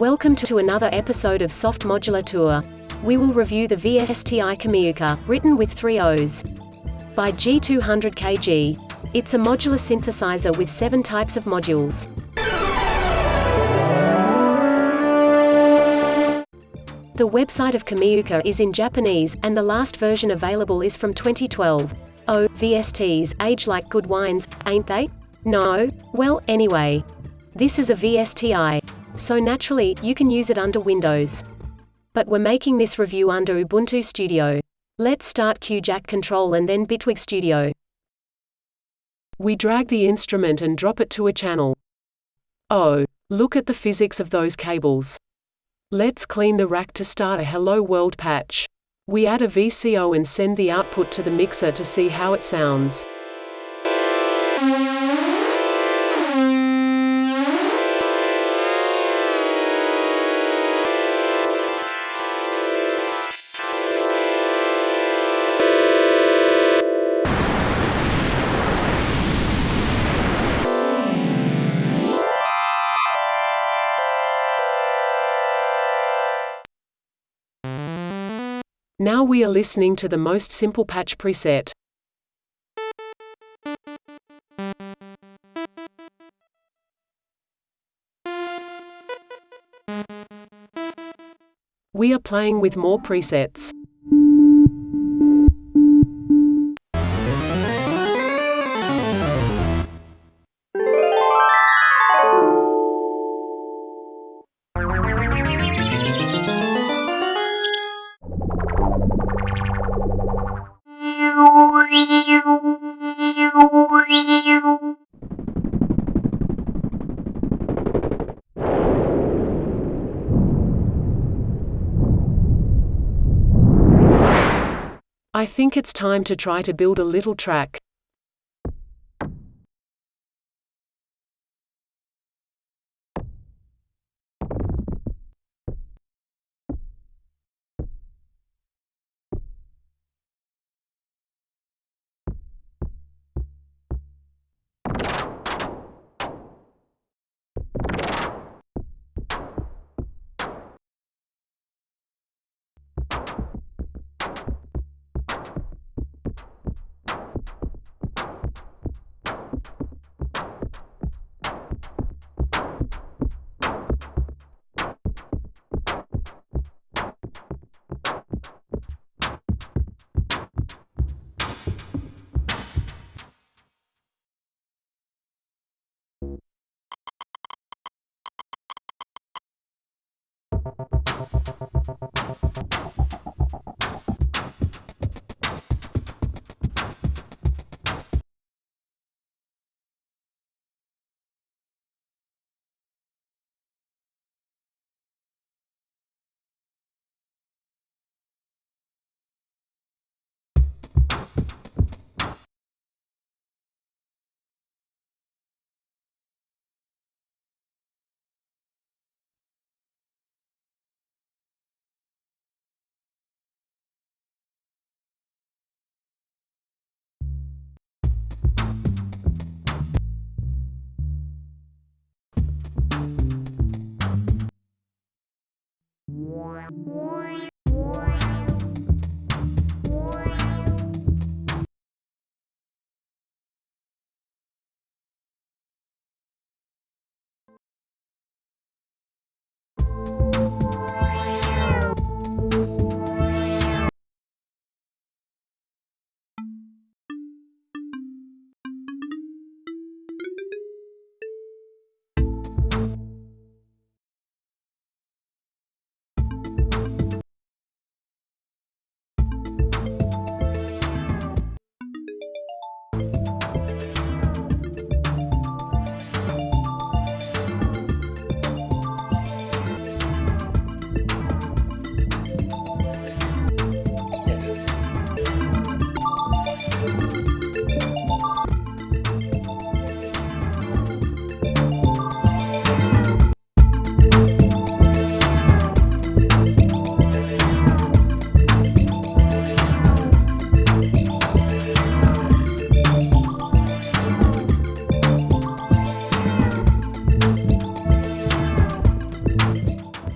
Welcome to another episode of Soft Modular Tour. We will review the VSTI Kamioooka, written with three O's. By G200kg. It's a modular synthesizer with seven types of modules. The website of Kamioooka is in Japanese, and the last version available is from 2012. Oh, VSTs, age like good wines, ain't they? No? Well, anyway. This is a VSTI. So naturally, you can use it under Windows. But we're making this review under Ubuntu Studio. Let's start QJack Control and then Bitwig Studio. We drag the instrument and drop it to a channel. Oh, look at the physics of those cables. Let's clean the rack to start a Hello World patch. We add a VCO and send the output to the mixer to see how it sounds. Now we are listening to the most simple patch preset. We are playing with more presets. I think it's time to try to build a little track.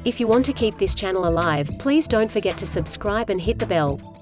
If you want to keep this channel alive, please don't forget to subscribe and hit the bell.